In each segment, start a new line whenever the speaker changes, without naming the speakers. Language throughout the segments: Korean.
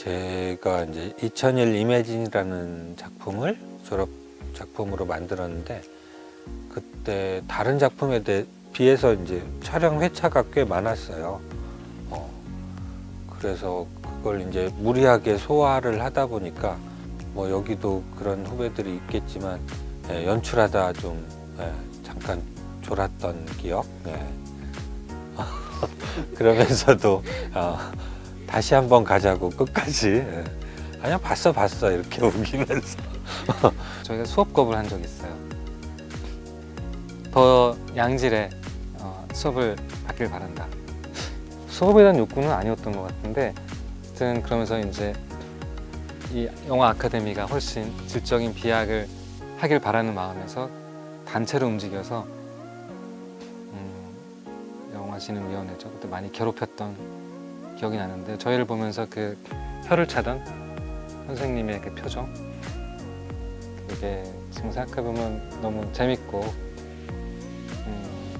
제가 이제 2001 이매진이라는 작품을 졸업 작품으로 만들었는데 그때 다른 작품에 대- 비해서 이제 촬영 회차가 꽤 많았어요. 어, 그래서 그걸 이제 무리하게 소화를 하다 보니까 뭐 여기도 그런 후배들이 있겠지만 예, 연출하다 좀 예, 잠깐 졸았던 기억. 예. 그러면서도 어, 다시 한번 가자고 끝까지 예. 아니야 봤어 봤어 이렇게 우기면서
저희가 수업겁을 한 적이 있어요. 더 양질의 어, 수업을 받길 바란다. 수업에 대한 욕구는 아니었던 것 같은데, 하여튼 그러면서 이제 이 영화 아카데미가 훨씬 질적인 비약을 하길 바라는 마음에서 단체로 움직여서 음, 영화진흥위원회죠. 그때 많이 괴롭혔던 기억이 나는데 저희를 보면서 그 혀를 차던 선생님의 그 표정 그게 지금 생각해보면 너무 재밌고 음,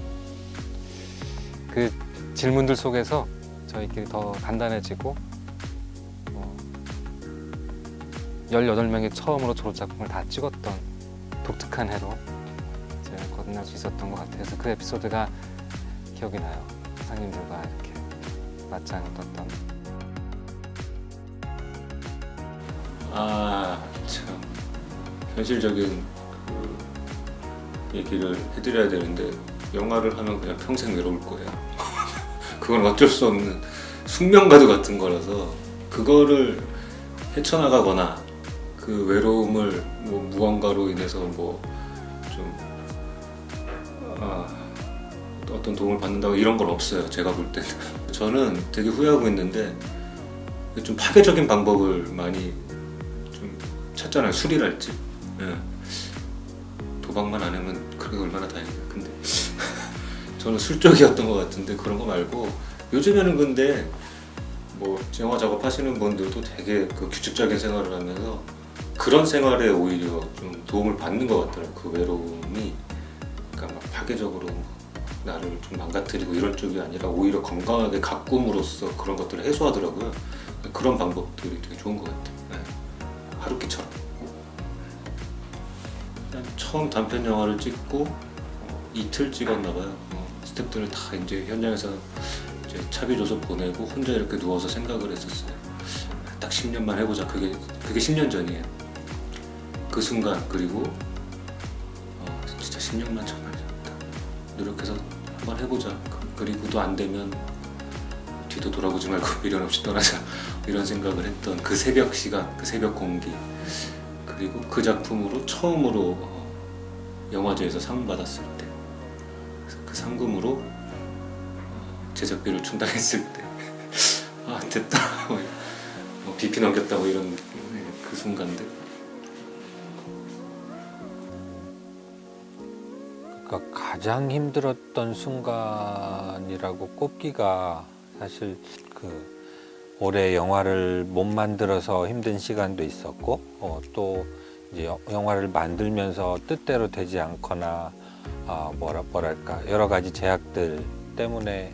그 질문들 속에서 저희끼리 더 단단해지고 어, 18명이 처음으로 졸업작품을 다 찍었던 독특한 해로 이제 거듭날 수 있었던 것 같아서 그 에피소드가 기억이 나요. 선생님들과 이렇게 맞짱을 떴던
아, 참 현실적인 그 얘기를 해드려야 되는데 영화를 하면 그냥 평생 외로울 거예요. 그건 어쩔 수 없는 숙명가도 같은 거라서 그거를 헤쳐나가거나 그 외로움을 뭐 무언가로 인해서 뭐좀 아, 어떤 도움을 받는다고 이런 건 없어요. 제가 볼 때는 저는 되게 후회하고 있는데 좀 파괴적인 방법을 많이 좀 찾잖아요. 술이랄지. 예. 도박만 안 하면 그게 얼마나 다행이에요. 근데 저는 술적이었던 것 같은데 그런 거 말고 요즘에는 근데 뭐 영화 작업하시는 분들도 되게 그 규칙적인 생활을 하면서 그런 생활에 오히려 좀 도움을 받는 것 같더라고요. 그 외로움이 그러니까 막 파괴적으로 나를 좀 망가뜨리고 이런 쪽이 아니라 오히려 건강하게 가꿈으로써 그런 것들을 해소하더라고요. 그런 방법들이 되게 좋은 것 같아요. 네. 하루키처럼. 일단 처음 단편 영화를 찍고 어, 이틀 찍었나 봐요. 어, 스태프들을 다 이제 현장에서 이제 차비 줘서 보내고 혼자 이렇게 누워서 생각을 했었어요. 딱 10년만 해보자. 그게 그게 10년 전이에요. 그 순간 그리고 어, 진짜 10년만 정말 딱 노력해서 한번 해보자. 그- 그리고 또안 되면 뒤도 돌아보지 말고 미련 없이 떠나자. 이런 생각을 했던 그 새벽 시간, 그 새벽 공기. 그리고 그 작품으로 처음으로 어, 영화제에서 상 받았을 때. 그 상금으로 어, 제작비를 충당했을 때. 아 됐다. 뭐, 뭐 비피 넘겼다고 이런 그 순간들
그러니까 가장 힘들었던 순간이라고 꼽기가 사실 그 올해 영화를 못 만들어서 힘든 시간도 있었고 어, 또 이제 여- 영화를 만들면서 뜻대로 되지 않거나 아, 뭐라 뭐랄까 여러 가지 제약들 때문에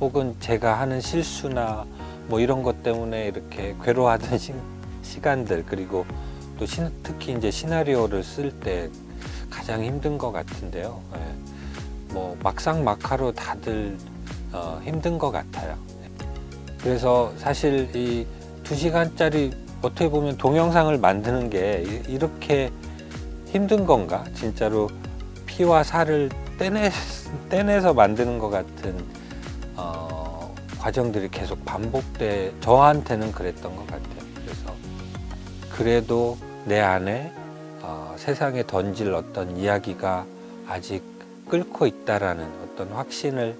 혹은 제가 하는 실수나 뭐 이런 것 때문에 이렇게 괴로워하던 시, 시간들 그리고 또 시, 특히 이제 시나리오를 쓸 때 가장 힘든 것 같은데요. 예. 뭐 막상 막하로 다들 어, 힘든 것 같아요. 그래서 사실 이 두 시간짜리 어떻게 보면 동영상을 만드는 게 이- 이렇게 힘든 건가? 진짜로 피와 살을 떼내, 떼내서 만드는 것 같은 어, 과정들이 계속 반복돼 저한테는 그랬던 것 같아요. 그래서 그래도 내 안에 어, 세상에 던질 어떤 이야기가 아직 끓고 있다라는 어떤 확신을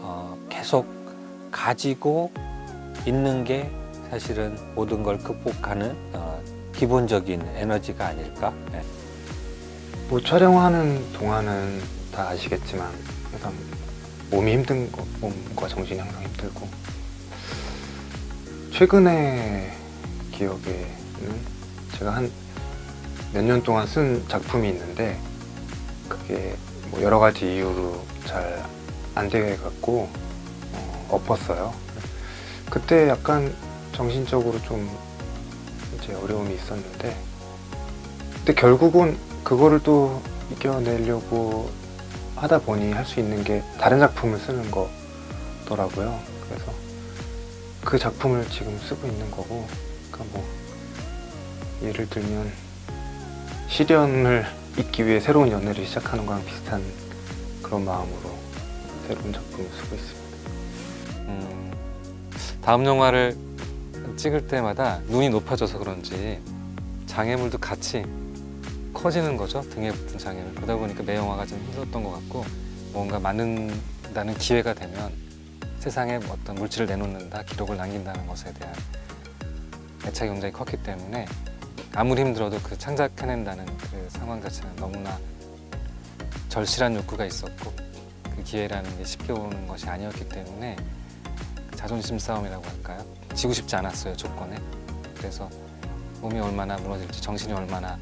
어, 계속 가지고 있는 게 사실은 모든 걸 극복하는 어, 기본적인 에너지가 아닐까. 네.
뭐 촬영하는 동안은 다 아시겠지만 항상 몸이 힘든 거, 몸과 정신이 항상 힘들고 최근에 기억에는 제가 한 몇 년 동안 쓴 작품이 있는데 그게 뭐 여러 가지 이유로 잘 안 돼 갖고 어, 엎었어요. 그때 약간 정신적으로 좀 이제 어려움이 있었는데 근데 결국은 그거를 또 이겨내려고 하다 보니 할 수 있는 게 다른 작품을 쓰는 거더라고요. 그래서 그 작품을 지금 쓰고 있는 거고, 그러니까 뭐 예를 들면 시련을 잊기 위해 새로운 연애를 시작하는 거랑 비슷한 그런 마음으로 새로운 작품을 쓰고 있습니다.
음, 다음 영화를 찍을 때마다 눈이 높아져서 그런지 장애물도 같이 커지는 거죠 등에 붙은 장애물 그러다 보니까 매 영화가 좀 힘들었던 것 같고 뭔가 만든다는 기회가 되면 세상에 어떤 물질을 내놓는다 기록을 남긴다는 것에 대한 애착이 굉장히 컸기 때문에 아무리 힘들어도 그 창작해낸다는 그 상황 자체는 너무나 절실한 욕구가 있었고 그 기회라는 게 쉽게 오는 것이 아니었기 때문에 자존심 싸움이라고 할까요? 지고 싶지 않았어요 조건에 그래서 몸이 얼마나 무너질지 정신이 얼마나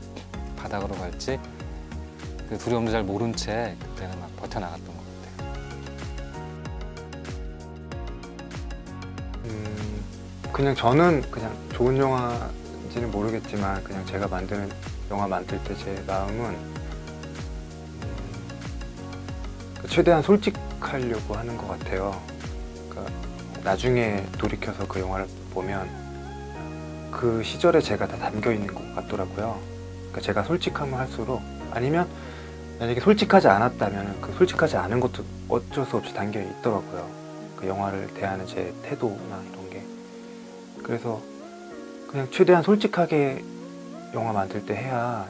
바닥으로 갈지 그 두려움도 잘 모른 채 그때는 막 버텨나갔던 것 같아요
음, 그냥 저는 그냥 좋은 영화 인지는 모르겠지만 그냥 제가 만드는 영화 만들 때 제 마음은 음, 그 최대한 솔직하려고 하는 것 같아요. 그러니까 나중에 돌이켜서 그 영화를 보면 그 시절에 제가 다 담겨 있는 것 같더라고요. 그러니까 제가 솔직하면 할수록 아니면 만약에 솔직하지 않았다면 그 솔직하지 않은 것도 어쩔 수 없이 담겨 있더라고요. 그 영화를 대하는 제 태도나 이런 게 그래서 그냥 최대한 솔직하게 영화 만들 때 해야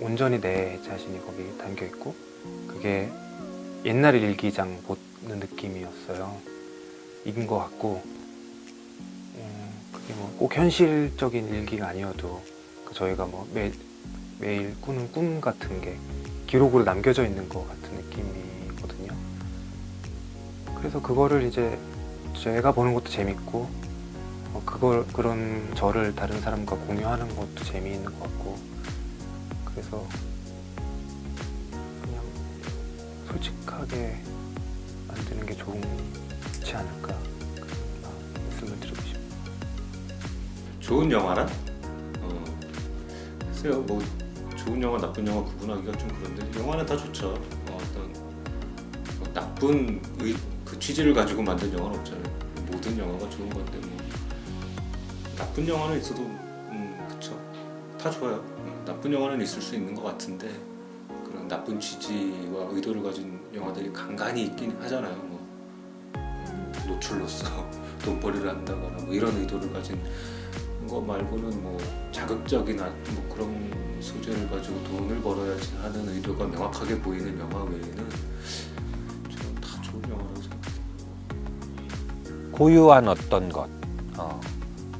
온전히 내 자신이 거기 담겨 있고 그게 옛날 일기장 보는 느낌이었어요. 이긴 것 같고. 음, 그게 뭐 꼭 현실적인 일기가 아니어도 그 저희가 뭐 매, 매일 꾸는 꿈 같은 게 기록으로 남겨져 있는 것 같은 느낌이거든요. 그래서 그거를 이제 제가 보는 것도 재밌고 어, 그걸 그런 저를 다른 사람과 공유하는 것도 재미있는 것 같고 그래서 그냥 솔직하게 만드는 게 좋지 않을까 말씀을 드리고 싶어요.
좋은 영화란? 어, 글쎄요, 뭐 좋은 영화, 나쁜 영화 구분하기가 좀 그런데 영화는 다 좋죠. 어, 어떤 뭐 나쁜 의, 그 취지를 가지고 만든 영화는 없잖아요. 모든 영화가 좋은 건데 뭐 나쁜 영화는 있어도 음, 그쵸. 다 좋아요. 어, 나쁜 영화는 있을 수 있는 것 같은데 그런 나쁜 취지와 의도를 가진 영화들이 간간히 있긴 하잖아요. 뭐 음, 노출로서 돈벌이를 한다거나 뭐 이런 의도를 가진 거 말고는 뭐 자극적인 아- 뭐 그런 소재를 가지고 돈을 벌어야지 하는 의도가 명확하게 보이는 영화 외에는 저는 다 좋은 영화라고 생각해요.
고유한 어떤 것 어,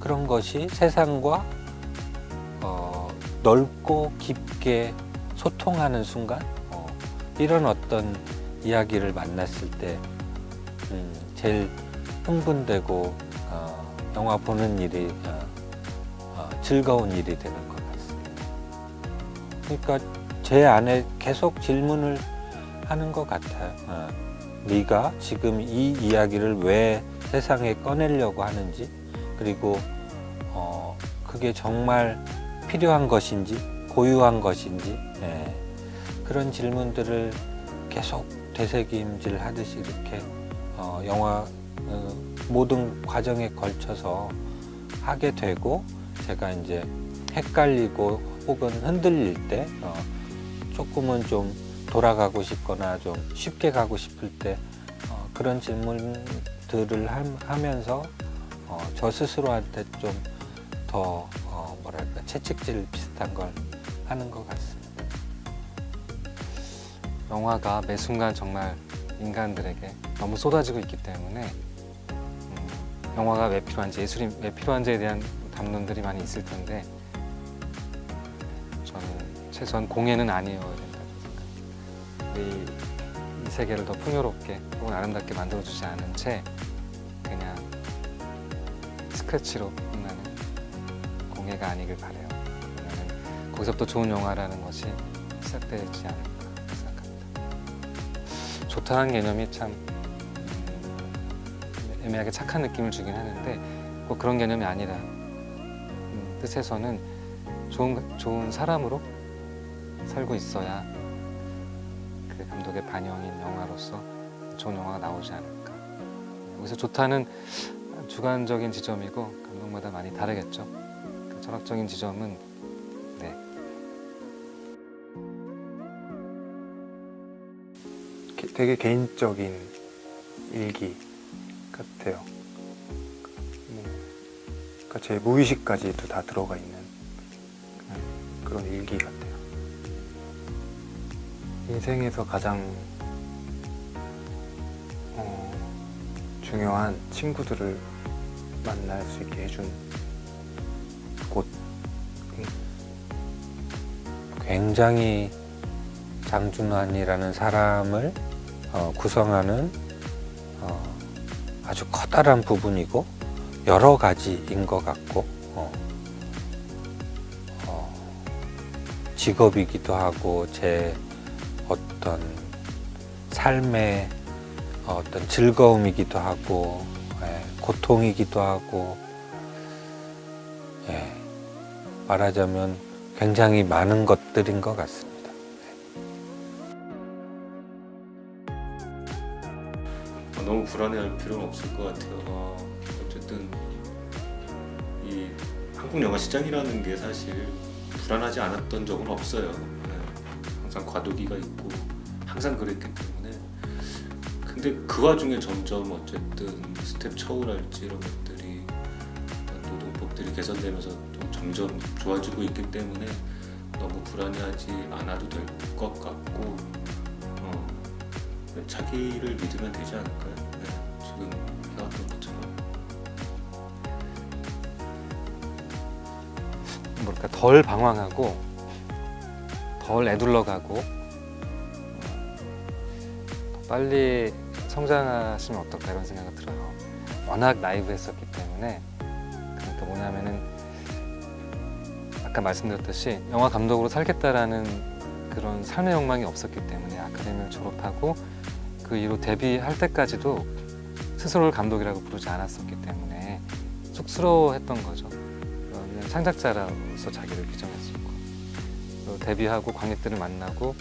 그런 것이 세상과 어, 넓고 깊게 소통하는 순간 어, 이런 어떤 이야기를 만났을 때 음, 제일 흥분되고 어, 영화 보는 일이 어, 어, 즐거운 일이 되는 것 같습니다. 그러니까 제 안에 계속 질문을 하는 것 같아요. 어, 네가 지금 이 이야기를 왜 세상에 꺼내려고 하는지 그리고 어, 그게 정말 필요한 것인지 고유한 것인지 예, 그런 질문들을 계속 되새김질 하듯이 이렇게 어, 영화 어, 모든 과정에 걸쳐서 하게 되고 제가 이제 헷갈리고 혹은 흔들릴 때 어, 조금은 좀 돌아가고 싶거나 좀 쉽게 가고 싶을 때 어, 그런 질문들을 함- 하면서 어, 저 스스로한테 좀 더 어, 뭐랄까 채찍질 비슷한 걸 하는 것 같습니다.
영화가 매 순간 정말 인간들에게 너무 쏟아지고 있기 때문에 음, 영화가 왜 필요한지 예술이 왜 필요한지에 대한 담론들이 많이 있을 텐데 저는 최소한 공예는 아니어야 된다고 생각합니다. 이, 이 세계를 더 풍요롭게 혹은 아름답게 만들어주지 않은 채 그냥 스크래치로 끝나 는 공예가 아니길 바래요. 그러면 거기서부터 좋은 영화라는 것이 시작되지 않을까 생각합니다. 좋다는 개념이 참 음, 애매하게 착한 느낌을 주긴 하는데 꼭 그런 개념이 아니라 음, 뜻에서는 좋은 좋은 사람으로 살고 있어야 그 감독의 반영인 영화로서 좋은 영화가 나오지 않을까. 여기서 좋다는 주관적인 지점이고 감독마다 많이 다르겠죠. 그 철학적인 지점은 네,
게- 되게 개인적인 일기 같아요. 뭐, 그러니까 제 무의식까지도 다 들어가 있는 그런 일기 같아요. 인생에서 가장 어, 중요한 친구들을 만날 수 있게 해준
굉장히 장준환이라는 사람을 어, 구성하는 어, 아주 커다란 부분이고 여러 가지인 것 같고 어, 어, 직업이기도 하고 제 어떤 삶의 어떤 즐거움이기도 하고 예, 고통이기도 하고 예, 말하자면 굉장히 많은 것들인 것 같습니다.
어, 너무 불안해할 필요는 없을 것 같아요. 어, 어쨌든 이 한국 영화 시장이라는 게 사실 불안하지 않았던 적은 없어요. 네. 항상 과도기가 있고 항상 그랬기 때문에 근데 그 와중에 점점 어쨌든 스텝 처우랄지 이런 것들이 노동법들이 개선되면서 또 점점 좋아지고 있기 때문에 너무 불안해하지 않아도 될 것 같고 어, 자기를 믿으면 되지 않을까요? 네, 지금 해왔던 것처럼
뭐랄까 덜 방황하고 덜 애둘러가고 어, 더 빨리 성장하시면 어떨까 이런 생각이 들어요. 워낙 나이브 했었기 때문에 그러니까 뭐냐면은 아까 말씀드렸듯이 영화 감독으로 살겠다라는 그런 삶의 욕망이 없었기 때문에 아카데미를 졸업하고 그 이후로 데뷔할 때까지도 스스로를 감독이라고 부르지 않았었기 때문에 쑥스러워했던 거죠. 그러면 창작자로서 자기를 규정했었고 또 데뷔하고 관객들을 만나고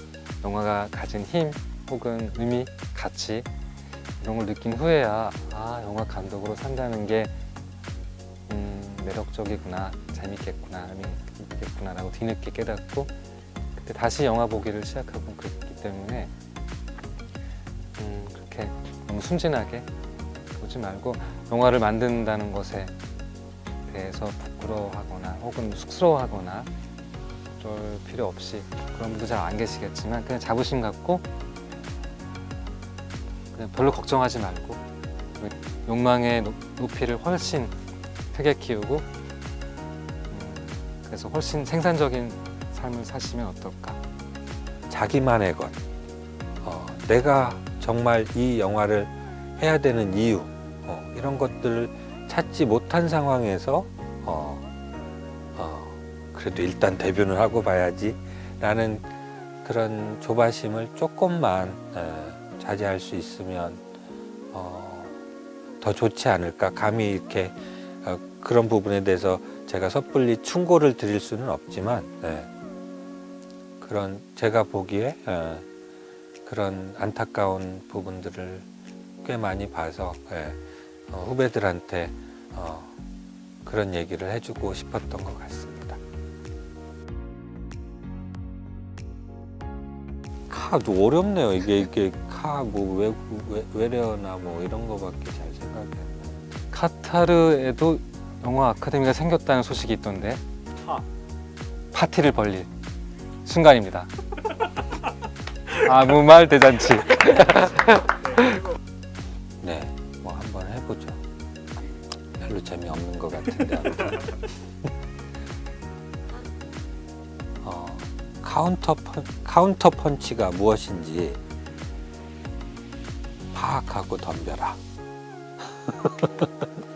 영화가 가진 힘 혹은 의미, 가치 이런 걸 느낀 후에야 아 영화 감독으로 산다는 게 음, 매력적이구나 재밌겠구나 의미있겠구나 라고 뒤늦게 깨닫고 그때 다시 영화 보기를 시작하고 그랬기 때문에 음, 그렇게 너무 순진하게 보지 말고 영화를 만든다는 것에 대해서 부끄러워하거나 혹은 쑥스러워하거나 그럴 필요 없이 그런 분도 잘 안 계시겠지만 그냥 자부심 갖고 그냥 별로 걱정하지 말고 그 욕망의 높- 높이를 훨씬 크게 키우고 음, 그래서 훨씬 생산적인 삶을 사시면 어떨까?
자기만의 것, 어, 내가 정말 이 영화를 해야 되는 이유 어, 이런 것들을 찾지 못한 상황에서 어, 어, 그래도 일단 데뷔는 하고 봐야지 라는 그런 조바심을 조금만 에, 자제할 수 있으면 어, 더 좋지 않을까? 감히 이렇게 어, 그런 부분에 대해서 제가 섣불리 충고를 드릴 수는 없지만 예. 그런 제가 보기에 예, 그런 안타까운 부분들을 꽤 많이 봐서 예, 어, 후배들한테 어, 그런 얘기를 해주고 싶었던 것 같습니다. 카도 어렵네요. 이게 이게 카뭐 외래어나 뭐 이런 거밖에 잘 나.
카타르에도 영화 아카데미가 생겼다는 소식이 있던데 파티를 벌릴 순간입니다 아무 말 대잔치
네, 뭐 한번 해보죠. 별로 재미없는 것 같은데. 어, 카운터 펀, 카운터 펀치가 무엇인지 파악하고 덤벼라.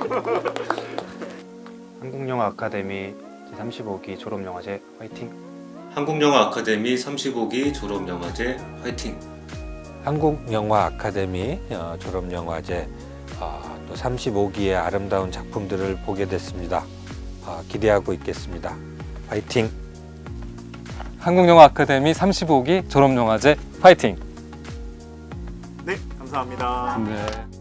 한국영화 아카데미 제35기 졸업영화제 화이팅!
한국영화 아카데미 35기 졸업영화제 화이팅!
한국 영화 아카데미 어, 졸업 영화제 어, 또 35기의 아름다운 작품들을 보게 됐습니다. 어, 기대하고 있겠습니다. 파이팅!
한국영화 아카데미 35기 졸업영화제 파이팅!
네, 감사합니다.
네.